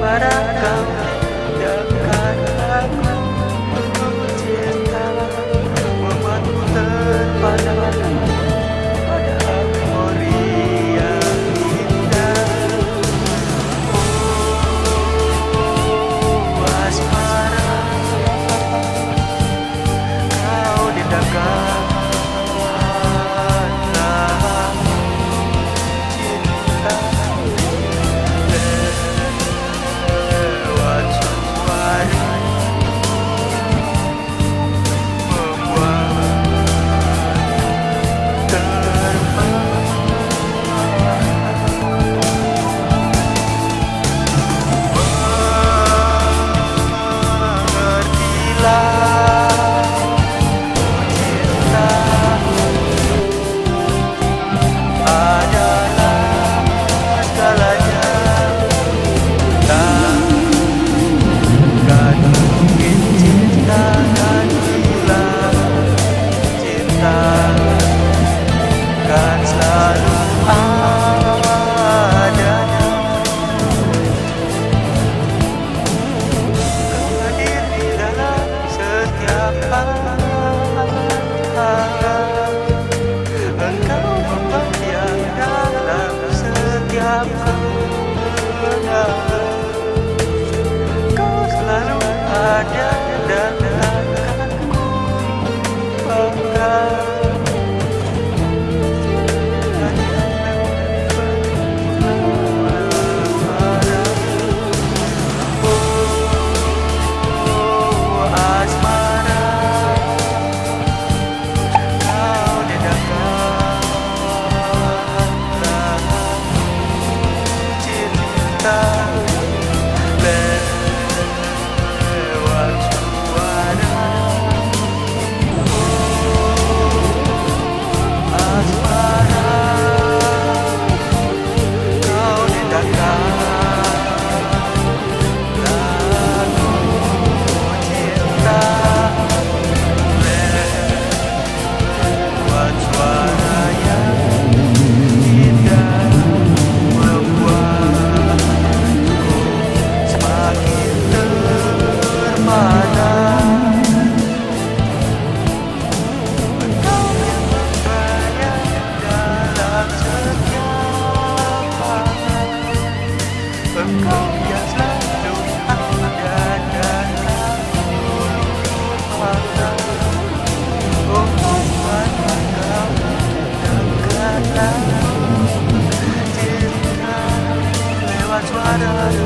Para voltar. not